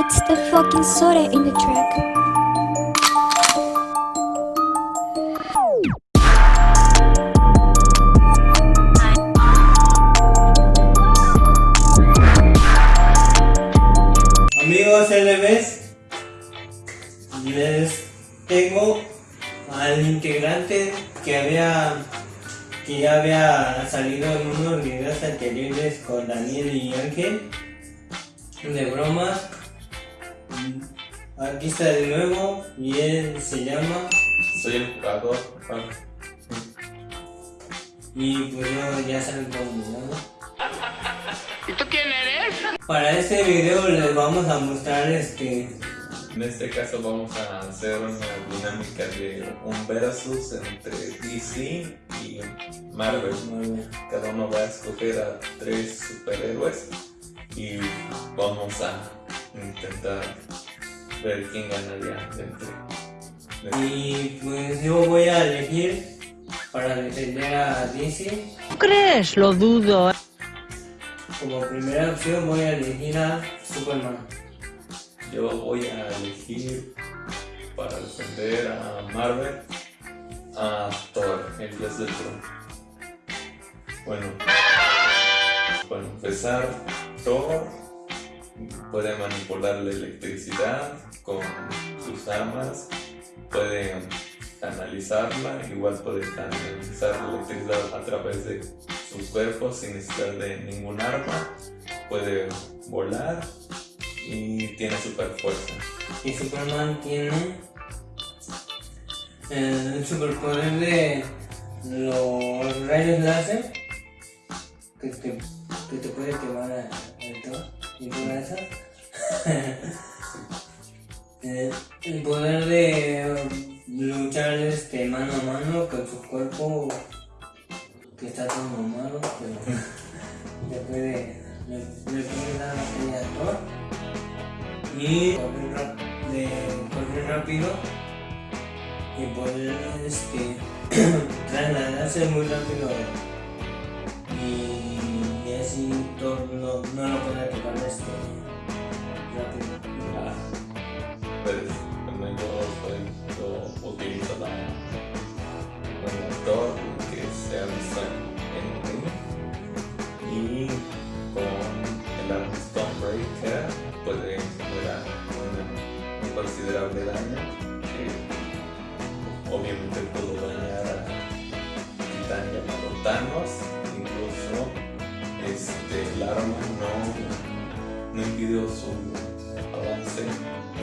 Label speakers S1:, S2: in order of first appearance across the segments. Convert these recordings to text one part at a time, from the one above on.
S1: It's the fucking soda in the track.
S2: Había salido en unos videos anteriores con Daniel y Ángel de bromas. Aquí está de nuevo y él se llama
S3: Soy el jugador. Juan.
S2: y pues yo ya saben cómo llamo. ¿Y tú quién eres? Para este video les vamos a mostrar este
S3: En este caso vamos a hacer una dinámica de un versus entre DC y Marvel. Cada uno va a escoger a tres superhéroes y vamos a intentar ver quién ganaría entre.
S2: y pues yo voy a elegir para defender a DC.
S4: crees? Lo dudo.
S2: Como primera opción voy a elegir a Superman.
S3: Yo voy a elegir para defender a Marvel a Thor, el dios del trueno. Bueno, para empezar, Thor puede manipular la electricidad con sus armas, puede canalizarla, igual puede canalizar la electricidad a través de su cuerpo sin necesidad de ningún arma, puede volar y tiene super fuerza.
S2: Y Superman tiene el superpoder de los rayos láser que te, que te puede quemar el todo y todo eso. Eh, el poder de luchar este mano a mano con su cuerpo que está todo mamado, pero le puede, le, le puede dar a Thor y rap- de rápido y poder este, trasladarse muy rápido y, y así Thor
S3: obviamente pudo dañar a Titán llamado Thanos incluso este, el arma no, no impidió su avance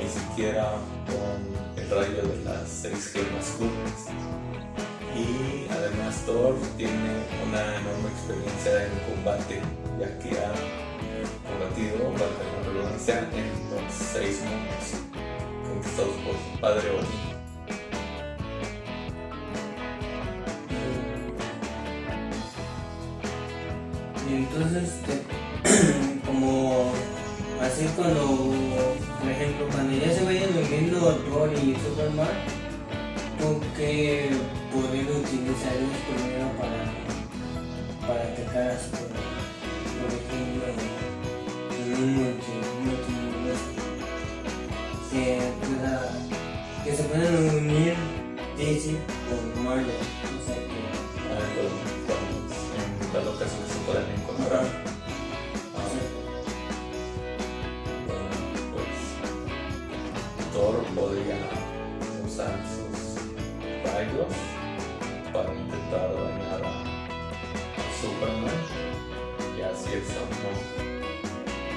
S3: ni siquiera con el rayo de las seis gemas juntas. Y además Thor tiene una enorme experiencia en combate, ya que ha combatido, valga la redundancia, en los seis mundos conquistados por su padre Odin.
S2: Este, como así cuando, por ejemplo, cuando ya se vayan uniendo Thor y Superman, ¿tú qué poder utilizarías primero para, para atacar a Superman? Por ejemplo, en un que que se puedan unir DC con Marvel.
S3: Thor podría usar sus rayos para intentar dañar a, Superman. Y así el no,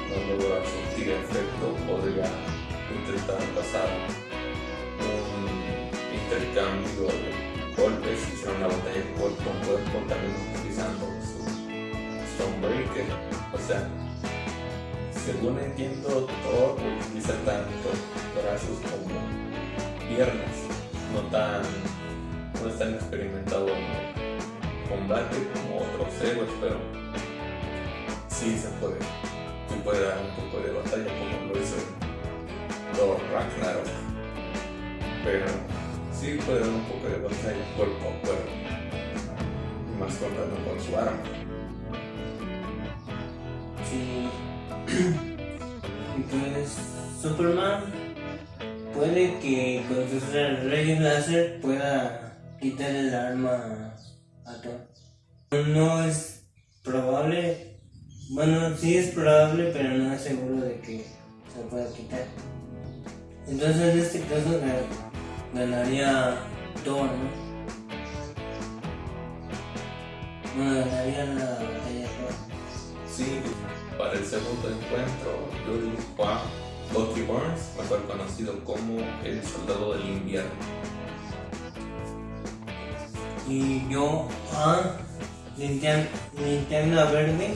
S3: no logra surtir efecto, podría intentar pasar un intercambio de golpes y hacer una batalla cuerpo con cuerpo también utilizando su Stonebreaker. O sea, según entiendo, Thor utiliza tanto brazos como piernas, no tan no es tan experimentado en combate como otros héroes, pero sí se puede, sí puede dar un poco de batalla como lo hizo Thor Ragnarok. Pero sí puede dar un poco de batalla cuerpo a cuerpo. Más contando con su arma.
S2: Superman puede que con sus rayos láser pueda quitar el arma a Thor. No es probable, bueno, sí es probable, pero no es seguro de que se pueda quitar. Entonces en este caso ga- ganaría Thor, ¿no? Bueno, ganaría la batalla Thor.
S3: Sí, para el segundo encuentro, Julie Juan Bucky Barnes, mejor conocido como el soldado del invierno.
S2: Y yo a linterna, linterna verde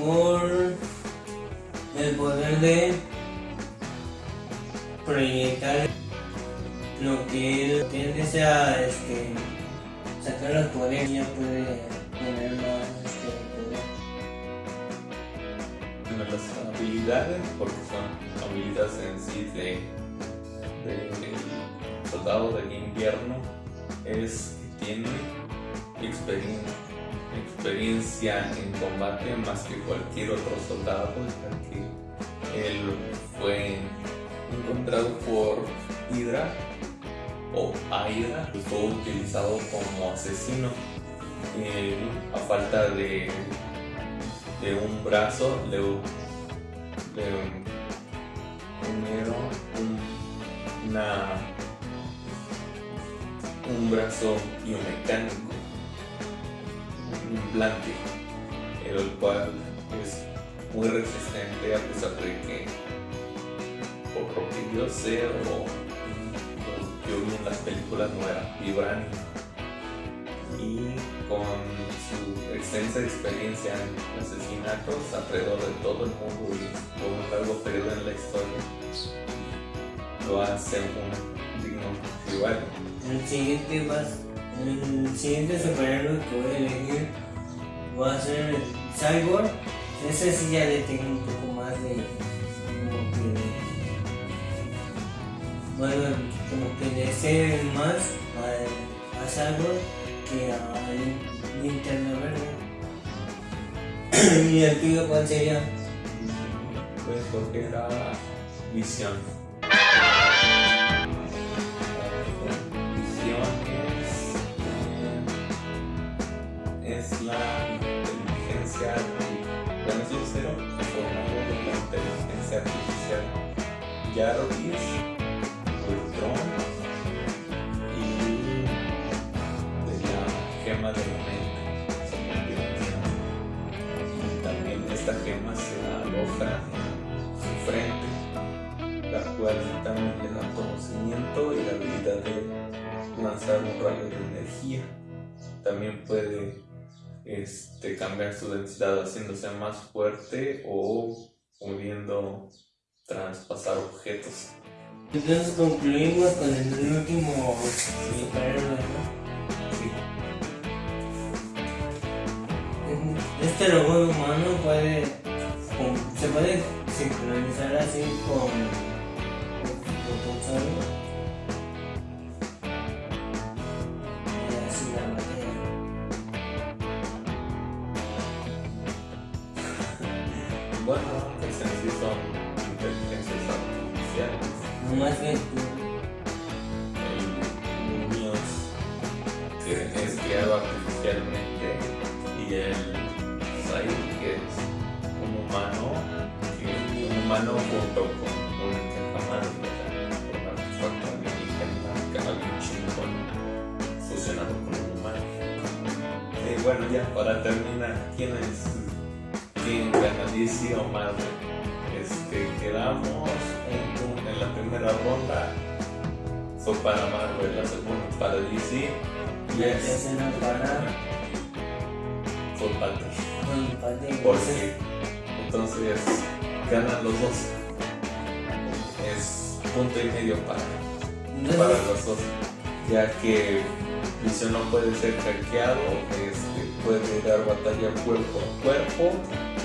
S2: por el poder de proyectar lo que él, que desea este, sacar los poderes ya puede tener más este.
S3: Bueno, las habilidades, porque son habilidades en sí de, de- soldado del invierno, es que tiene experien- experiencia en combate más que cualquier otro soldado, ya que él fue encontrado por Hydra o Hydra y fue utilizado como asesino. Él, a falta de un brazo le, unieron un, una, un brazo biomecánico, un implante, el cual es muy resistente a pesar de que, por lo que yo sé o yo vi en las películas, no era vibranium y con su extensa experiencia en asesinatos alrededor de todo el mundo y por un largo periodo en la historia, lo hace un digno rival.
S2: El siguiente va, el siguiente superhéroe que voy a elegir va a ser el Cyborg. Ese sí ya le tengo un poco más de como que bueno como que le sé más a, a Cyborg que a Linterna Verde. y el tuyo cuál sería?
S3: Puedes escoger a Visión. Visión es, eh, es la inteligencia, bueno, es un cero formado de la inteligencia artificial Jarvis, Ultron la. Son combinaciones. Y también esta gema se aloja en su frente, la cual también le da conocimiento y la habilidad de lanzar un rayo de energía. También puede este, cambiar su densidad haciéndose más fuerte o pudiendo traspasar objetos.
S2: Entonces concluimos con el último superhéroe. Este robot humano puede con- se puede sincronizar así con con Pulsar y así la batalla.
S3: Bueno, pues en sí son inteligencias artificiales.
S2: No más que
S3: humano junto con un un artefacto alienígena, que alguien chingón, fusionado con un humano. Y bueno, ya para terminar, ¿quién es? ¿Quién gana DC o Marvel? Este, quedamos en, un- en la primera ronda fue para Marvel, la segunda para DC y
S2: la
S3: es
S2: tercera para
S3: fue para ti. Porque entonces ganan los dos. Es punto y medio para, para los dos. Ya que Visión no puede ser hackeado, este, puede dar batalla cuerpo a cuerpo.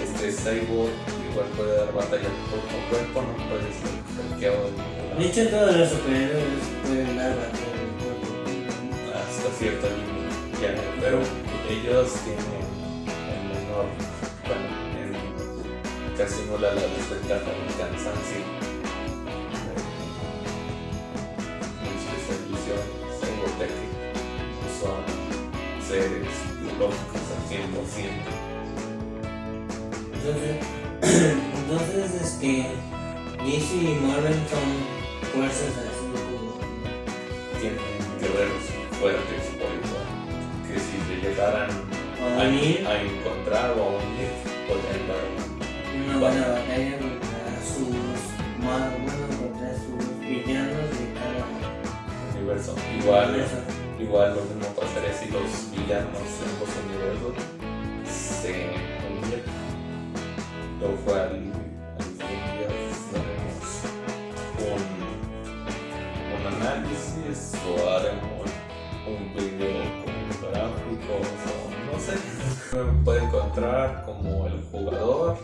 S3: Este Cyborg igual puede dar batalla cuerpo a cuerpo, no puede ser hackeado de.
S2: De hecho, todos los superhéroes pueden dar batalla.
S3: hasta cierto límite, pero ellos tienen el menor, bueno, casi nula la desventaja del cansancio. Especialización en Robotech son seres biológicos al 100%.
S2: Entonces, entonces este, DC y Marvel son fuerzas así como...
S3: Tienen guerreros fuertes por igual, que si le llegaran
S2: A
S3: a, encontrar o a unir,
S2: una buena batalla contra sus más contra sus villanos de cada
S3: universo. Igual,
S2: universo.
S3: igual lo mismo pasaría si los villanos en los universos se unieran. Lo cual al fin ya tenemos un, un análisis o haremos un video con gráficos o no sé. Me puede encontrar como el jugador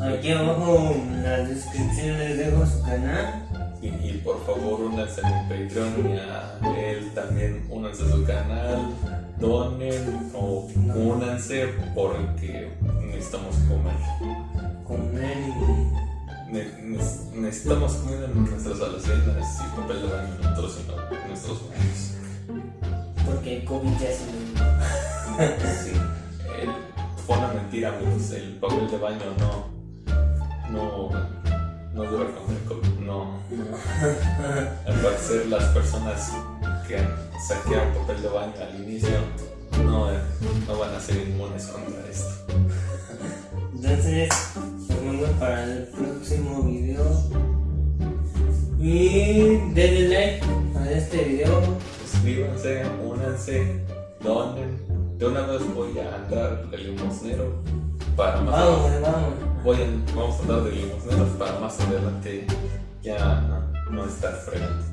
S2: Aquí abajo en la descripción les dejo su canal.
S3: Y, y por favor únanse a mi Patreon y a él también únanse a su canal, donen o únanse porque necesitamos comer.
S2: Comer y
S3: Ne- ne- necesitamos comida en nuestras alacenas y papel de baño en nuestros, en nuestros baños.
S2: porque el COVID ya se lo
S3: Sí. El- fue una mentira amigos, el papel de baño no, no, no dura con el COVID, no. Al parecer las personas que saquearon papel de baño al inicio no, eh, no van a ser inmunes contra esto.
S2: Entonces, nos para el próximo video. Y denle like a este video.
S3: Suscríbanse, únanse, donen. De una vez voy a andar de limosnero para más
S2: Vamos, vamos.
S3: Voy a- vamos a andar de limosneros para más adelante ya no, no estar fregando.